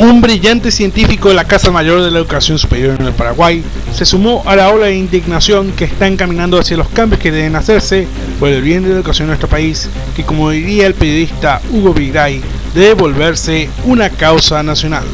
Un brillante científico de la Casa Mayor de la Educación Superior en el Paraguay se sumó a la ola de indignación que está encaminando hacia los cambios que deben hacerse por el bien de la educación de nuestro país, que como diría el periodista Hugo Vigray, debe volverse una causa nacional.